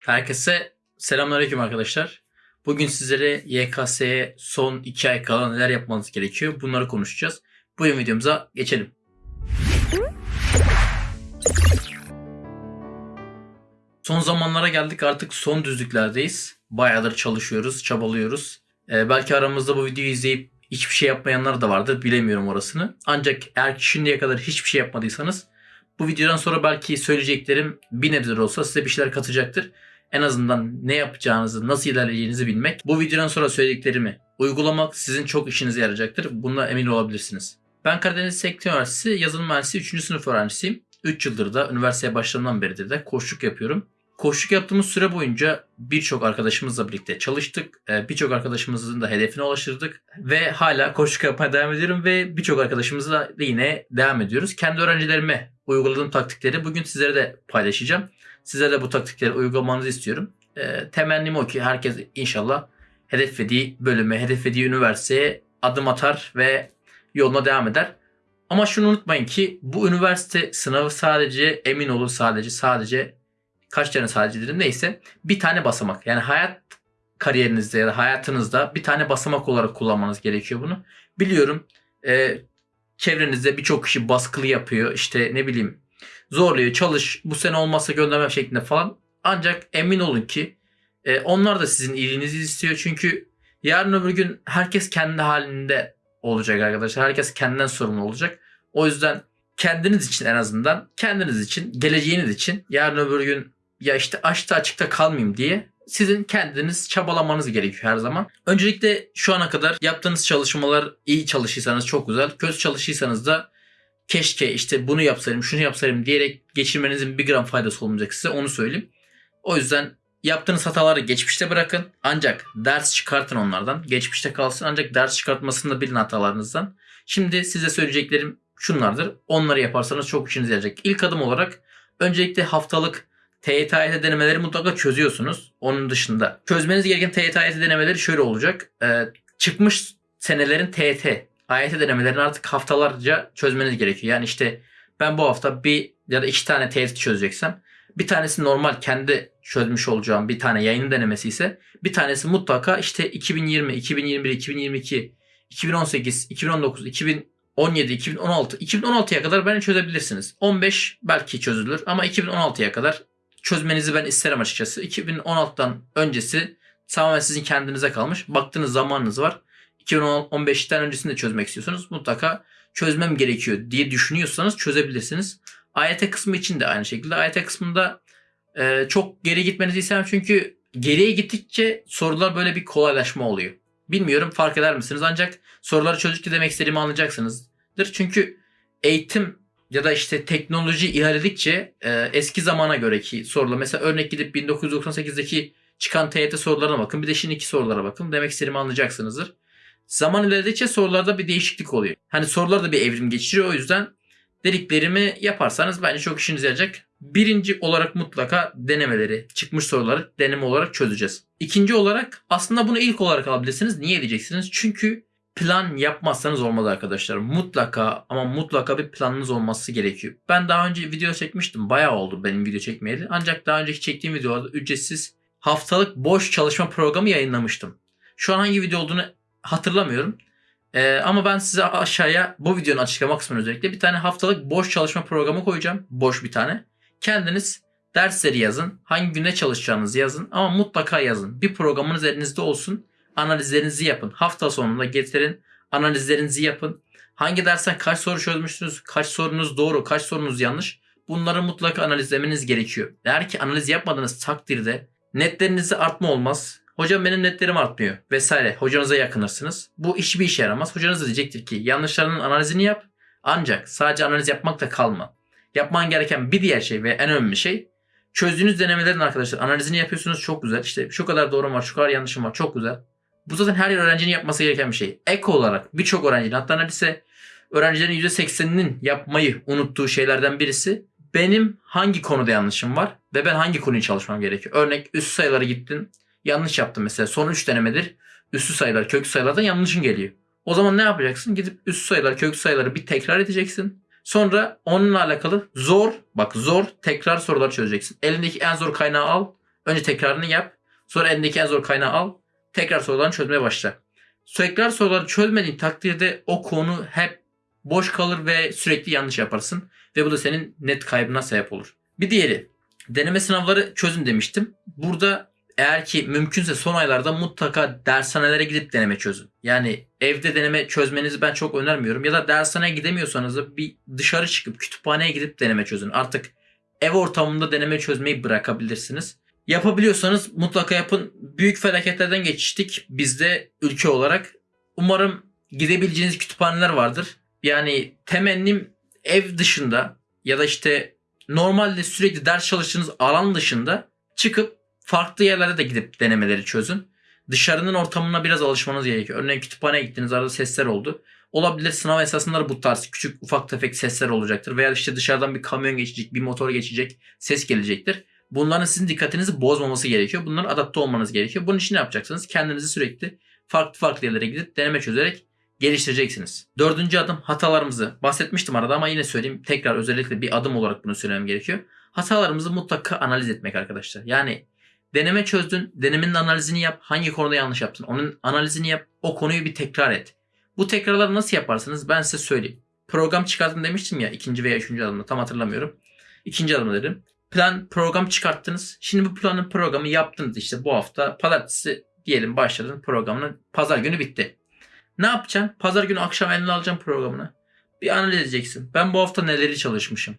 Herkese selamünaleyküm arkadaşlar. Bugün sizlere YKS'ye son 2 ay kala neler yapmanız gerekiyor bunları konuşacağız. Bugün videomuza geçelim. Son zamanlara geldik artık son düzlüklerdeyiz. Bayağıdır çalışıyoruz, çabalıyoruz. Ee, belki aramızda bu videoyu izleyip hiçbir şey yapmayanlar da vardır bilemiyorum orasını. Ancak eğer şimdiye kadar hiçbir şey yapmadıysanız bu videodan sonra belki söyleyeceklerim bir nebze olsa size bir şeyler katacaktır. En azından ne yapacağınızı, nasıl ilerleyeceğinizi bilmek, bu videodan sonra söylediklerimi uygulamak sizin çok işinize yarayacaktır. Bunda emin olabilirsiniz. Ben Karadeniz Teknik Üniversitesi yazılım mühendisi 3. sınıf öğrencisiyim. 3 yıldır da üniversiteye başladığımdan beridir de koçluk yapıyorum. Koçluk yaptığımız süre boyunca birçok arkadaşımızla birlikte çalıştık. Ee, Birçok arkadaşımızın da hedefine ulaştırdık. Ve hala koçluk yapmaya devam ediyorum ve birçok arkadaşımızla da yine devam ediyoruz. Kendi öğrencilerime uyguladığım taktikleri bugün sizlere de paylaşacağım. Size de bu taktikleri uygulamanızı istiyorum. Ee, temennim o ki herkes inşallah hedeflediği bölüme, hedeflediği üniversiteye adım atar ve yoluna devam eder. Ama şunu unutmayın ki bu üniversite sınavı sadece emin olun sadece sadece kaç tane sadece dedim neyse bir tane basamak. Yani hayat kariyerinizde ya da hayatınızda bir tane basamak olarak kullanmanız gerekiyor bunu. Biliyorum e, çevrenizde birçok kişi baskılı yapıyor işte ne bileyim zorluyor çalış bu sene olmazsa göndermem şeklinde falan. Ancak emin olun ki e, onlar da sizin iyiliğinizi istiyor. Çünkü yarın öbür gün herkes kendi halinde olacak arkadaşlar. Herkes kendinden sorumlu olacak. O yüzden kendiniz için en azından kendiniz için geleceğiniz için yarın öbür gün ya işte açta açıkta kalmayayım diye sizin kendiniz çabalamanız gerekiyor her zaman. Öncelikle şu ana kadar yaptığınız çalışmalar iyi çalışırsanız çok güzel. Kötü çalışırsanız da keşke işte bunu yapsaydım şunu yapsaydım diyerek geçirmenizin bir gram faydası olmayacak size onu söyleyeyim. O yüzden yaptığınız hataları geçmişte bırakın. Ancak ders çıkartın onlardan. Geçmişte kalsın ancak ders çıkartmasını da bilin hatalarınızdan. Şimdi size söyleyeceklerim şunlardır. Onları yaparsanız çok işinize yarayacak. İlk adım olarak öncelikle haftalık TYT AYT denemeleri mutlaka çözüyorsunuz. Onun dışında çözmeniz gereken TYT AYT denemeleri şöyle olacak. Ee, çıkmış senelerin TYT AYT denemelerini artık haftalarca çözmeniz gerekiyor. Yani işte ben bu hafta bir ya da iki tane TYT çözeceksem bir tanesi normal kendi çözmüş olacağım bir tane yayın denemesi ise bir tanesi mutlaka işte 2020, 2021, 2022, 2018, 2019, 2017, 2016, 2016'ya kadar beni çözebilirsiniz. 15 belki çözülür ama 2016'ya kadar çözmenizi ben isterim açıkçası. 2016'dan öncesi tamamen sizin kendinize kalmış. Baktığınız zamanınız var. 2015'ten öncesinde çözmek istiyorsanız mutlaka çözmem gerekiyor diye düşünüyorsanız çözebilirsiniz. AYT kısmı için de aynı şekilde. AYT kısmında e, çok geri gitmenizi istemem çünkü geriye gittikçe sorular böyle bir kolaylaşma oluyor. Bilmiyorum fark eder misiniz ancak soruları çözdükçe demek istediğimi anlayacaksınızdır. Çünkü eğitim ya da işte teknoloji ilerledikçe e, eski zamana göreki sorular mesela örnek gidip 1998'deki çıkan TYT sorularına bakın bir de şimdiki sorulara bakın demek istediğimi anlayacaksınızdır. Zaman ilerledikçe sorularda bir değişiklik oluyor. Hani sorular da bir evrim geçiriyor o yüzden dediklerimi yaparsanız bence çok işinize yarayacak. Birinci olarak mutlaka denemeleri, çıkmış soruları deneme olarak çözeceğiz. İkinci olarak aslında bunu ilk olarak alabilirsiniz. Niye diyeceksiniz? Çünkü plan yapmazsanız olmaz arkadaşlar. Mutlaka ama mutlaka bir planınız olması gerekiyor. Ben daha önce video çekmiştim. Bayağı oldu benim video çekmeyeli. Ancak daha önceki çektiğim videolarda ücretsiz haftalık boş çalışma programı yayınlamıştım. Şu an hangi video olduğunu hatırlamıyorum. Ee, ama ben size aşağıya bu videonun açıklama kısmına özellikle bir tane haftalık boş çalışma programı koyacağım. Boş bir tane. Kendiniz dersleri yazın. Hangi günde çalışacağınızı yazın. Ama mutlaka yazın. Bir programınız elinizde olsun. Analizlerinizi yapın. Hafta sonunda getirin. Analizlerinizi yapın. Hangi dersten kaç soru çözmüşsünüz? Kaç sorunuz doğru? Kaç sorunuz yanlış? Bunları mutlaka analizlemeniz gerekiyor. Eğer ki analiz yapmadığınız takdirde netlerinizde artma olmaz. Hocam benim netlerim artmıyor vesaire. Hocanıza yakınırsınız. Bu hiçbir işe yaramaz. Hocanız da diyecektir ki yanlışlarının analizini yap. Ancak sadece analiz yapmakta kalma. Yapman gereken bir diğer şey ve en önemli şey çözdüğünüz denemelerin arkadaşlar analizini yapıyorsunuz çok güzel. İşte şu kadar doğru var, şu kadar yanlışım var. Çok güzel. Bu zaten her öğrencinin yapması gereken bir şey. Ek olarak birçok öğrencinin hatta neredeyse öğrencilerin %80'inin yapmayı unuttuğu şeylerden birisi benim hangi konuda yanlışım var ve ben hangi konuyu çalışmam gerekiyor. Örnek üst sayılara gittin yanlış yaptın mesela son 3 denemedir üstü sayılar köklü sayılardan yanlışın geliyor. O zaman ne yapacaksın? Gidip üst sayılar köklü sayıları bir tekrar edeceksin. Sonra onunla alakalı zor bak zor tekrar sorular çözeceksin. Elindeki en zor kaynağı al Önce tekrarını yap. Sonra elindeki en zor kaynağı al. Tekrar sorularını çözmeye başla. Tekrar soruları çözmediğin takdirde o konu hep boş kalır ve sürekli yanlış yaparsın. Ve bu da senin net kaybına sebep olur. Bir diğeri deneme sınavları çözün demiştim. Burada eğer ki mümkünse son aylarda mutlaka dershanelere gidip deneme çözün. Yani evde deneme çözmenizi ben çok önermiyorum. Ya da dershaneye gidemiyorsanız da bir dışarı çıkıp kütüphaneye gidip deneme çözün. Artık ev ortamında deneme çözmeyi bırakabilirsiniz. Yapabiliyorsanız mutlaka yapın. Büyük felaketlerden geçtik biz de ülke olarak. Umarım gidebileceğiniz kütüphaneler vardır. Yani temennim ev dışında ya da işte normalde sürekli ders çalıştığınız alan dışında çıkıp farklı yerlerde de gidip denemeleri çözün. Dışarının ortamına biraz alışmanız gerekiyor. Örneğin kütüphaneye gittiniz arada sesler oldu. Olabilir sınav esasında da bu tarz küçük ufak tefek sesler olacaktır. Veya işte dışarıdan bir kamyon geçecek, bir motor geçecek, ses gelecektir. Bunların sizin dikkatinizi bozmaması gerekiyor. Bunların adapte olmanız gerekiyor. Bunun için ne yapacaksınız? Kendinizi sürekli farklı farklı yerlere gidip deneme çözerek geliştireceksiniz. Dördüncü adım hatalarımızı bahsetmiştim arada ama yine söyleyeyim. Tekrar özellikle bir adım olarak bunu söylemem gerekiyor. Hatalarımızı mutlaka analiz etmek arkadaşlar. Yani deneme çözdün, denemenin analizini yap. Hangi konuda yanlış yaptın? Onun analizini yap. O konuyu bir tekrar et. Bu tekrarları nasıl yaparsınız? Ben size söyleyeyim. Program çıkarttım demiştim ya ikinci veya üçüncü adımda tam hatırlamıyorum. İkinci adım dedim. Plan program çıkarttınız. Şimdi bu planın programı yaptınız işte bu hafta pazartesi diyelim başladın programını. Pazar günü bitti. Ne yapacaksın? Pazar günü akşam eline alacaksın programını. Bir analiz edeceksin. Ben bu hafta neleri çalışmışım?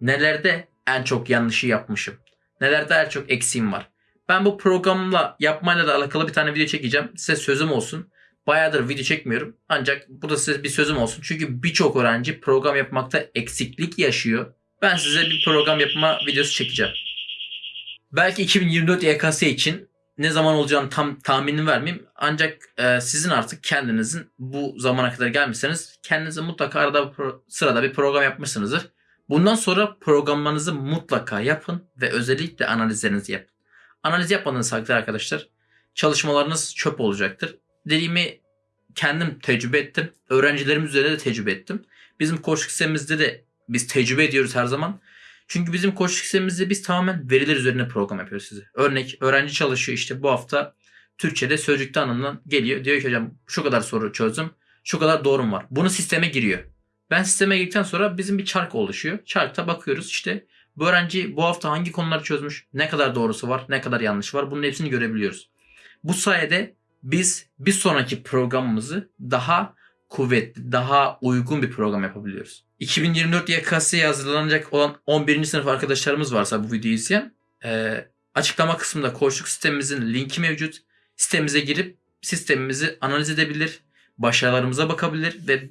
Nelerde en çok yanlışı yapmışım? Nelerde en çok eksiğim var? Ben bu programla yapmayla da alakalı bir tane video çekeceğim. Size sözüm olsun. Bayağıdır video çekmiyorum. Ancak bu da size bir sözüm olsun. Çünkü birçok öğrenci program yapmakta eksiklik yaşıyor. Ben size bir program yapma videosu çekeceğim. Belki 2024 YKS için ne zaman olacağını tam tahminini vermeyeyim. Ancak e, sizin artık kendinizin bu zamana kadar gelmişseniz kendinize mutlaka arada bir sırada bir program yapmışsınızdır. Bundan sonra programlarınızı mutlaka yapın ve özellikle analizlerinizi yapın. Analiz yapmadığınız takdirde arkadaşlar çalışmalarınız çöp olacaktır. Dediğimi kendim tecrübe ettim. Öğrencilerim üzerinde de tecrübe ettim. Bizim koçluk sistemimizde de biz tecrübe ediyoruz her zaman. Çünkü bizim koçluk sistemimizde biz tamamen veriler üzerine program yapıyoruz size. Örnek öğrenci çalışıyor işte bu hafta Türkçe'de sözlükte anlamından geliyor. Diyor ki hocam şu kadar soru çözdüm. Şu kadar doğrum var. Bunu sisteme giriyor. Ben sisteme girdikten sonra bizim bir çark oluşuyor. Çarkta bakıyoruz işte bu öğrenci bu hafta hangi konuları çözmüş, ne kadar doğrusu var, ne kadar yanlış var bunun hepsini görebiliyoruz. Bu sayede biz bir sonraki programımızı daha kuvvetli, daha uygun bir program yapabiliyoruz. 2024 YKS'ye hazırlanacak olan 11. sınıf arkadaşlarımız varsa bu videoyu izleyen e, açıklama kısmında koçluk sistemimizin linki mevcut. Sitemize girip sistemimizi analiz edebilir, başarılarımıza bakabilir ve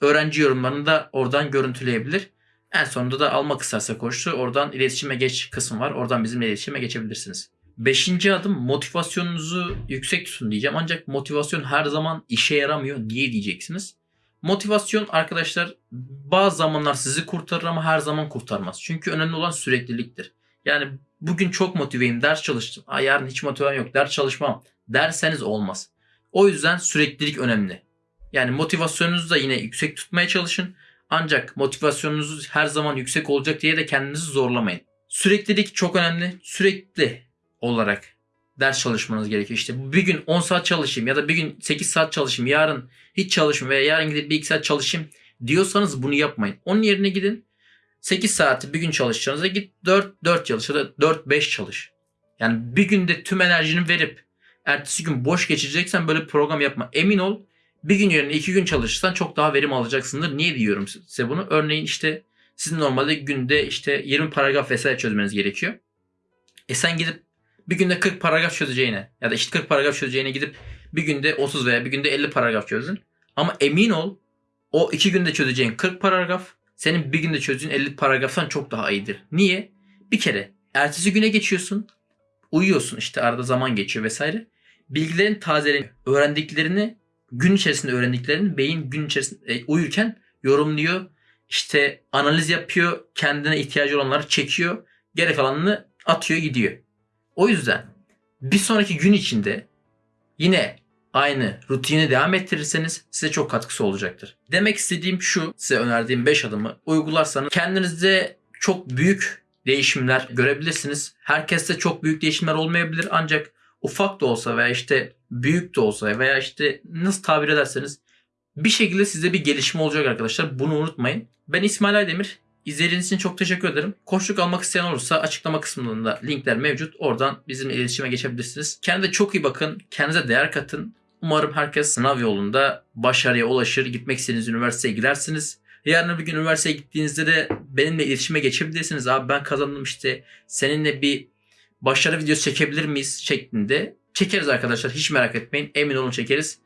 öğrenci yorumlarını da oradan görüntüleyebilir. En sonunda da almak isterse koçlu oradan iletişime geç kısmı var. Oradan bizimle iletişime geçebilirsiniz. Beşinci adım motivasyonunuzu yüksek tutun diyeceğim. Ancak motivasyon her zaman işe yaramıyor. Niye diyeceksiniz? Motivasyon arkadaşlar bazı zamanlar sizi kurtarır ama her zaman kurtarmaz. Çünkü önemli olan sürekliliktir. Yani bugün çok motiveyim, ders çalıştım. Aa, yarın hiç motivem yok, ders çalışmam derseniz olmaz. O yüzden süreklilik önemli. Yani motivasyonunuzu da yine yüksek tutmaya çalışın. Ancak motivasyonunuz her zaman yüksek olacak diye de kendinizi zorlamayın. Süreklilik çok önemli. Sürekli olarak ders çalışmanız gerekiyor. İşte bir gün 10 saat çalışayım ya da bir gün 8 saat çalışayım. Yarın hiç çalışmayayım veya yarın gidip bir 2 saat çalışayım diyorsanız bunu yapmayın. Onun yerine gidin 8 saati bir gün çalışacağınıza git 4 4 çalış ya da 4 5 çalış. Yani bir günde tüm enerjini verip ertesi gün boş geçireceksen böyle program yapma. Emin ol bir gün yerine iki gün çalışırsan çok daha verim alacaksındır. Niye diyorum size bunu? Örneğin işte sizin normalde günde işte 20 paragraf vesaire çözmeniz gerekiyor. E sen gidip bir günde 40 paragraf çözeceğine ya da işte 40 paragraf çözeceğine gidip bir günde 30 veya bir günde 50 paragraf çözdün. Ama emin ol o iki günde çözeceğin 40 paragraf senin bir günde çözdüğün 50 paragraftan çok daha iyidir. Niye? Bir kere ertesi güne geçiyorsun. Uyuyorsun işte arada zaman geçiyor vesaire. Bilgilerin tazeleniyor. Öğrendiklerini gün içerisinde öğrendiklerini beyin gün içerisinde e, uyurken yorumluyor. İşte analiz yapıyor. Kendine ihtiyacı olanları çekiyor. Geri kalanını atıyor gidiyor. O yüzden bir sonraki gün içinde yine aynı rutini devam ettirirseniz size çok katkısı olacaktır. Demek istediğim şu size önerdiğim 5 adımı uygularsanız kendinizde çok büyük değişimler görebilirsiniz. Herkeste çok büyük değişimler olmayabilir ancak ufak da olsa veya işte büyük de olsa veya işte nasıl tabir ederseniz bir şekilde size bir gelişme olacak arkadaşlar. Bunu unutmayın. Ben İsmail Aydemir. İzlediğiniz için çok teşekkür ederim. Koçluk almak isteyen olursa açıklama kısmında linkler mevcut. Oradan bizimle iletişime geçebilirsiniz. Kendinize çok iyi bakın. Kendinize değer katın. Umarım herkes sınav yolunda başarıya ulaşır. Gitmek istediğiniz üniversiteye gidersiniz. Yarın bir gün üniversiteye gittiğinizde de benimle iletişime geçebilirsiniz. Abi ben kazandım işte seninle bir başarı videosu çekebilir miyiz şeklinde. Çekeriz arkadaşlar hiç merak etmeyin. Emin olun çekeriz.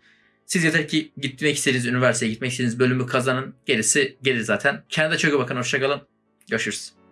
Siz yeter ki gitmek istediğiniz üniversiteye gitmek istediğiniz bölümü kazanın. Gerisi gelir zaten. Kendinize çok iyi bakın. Hoşçakalın. Görüşürüz.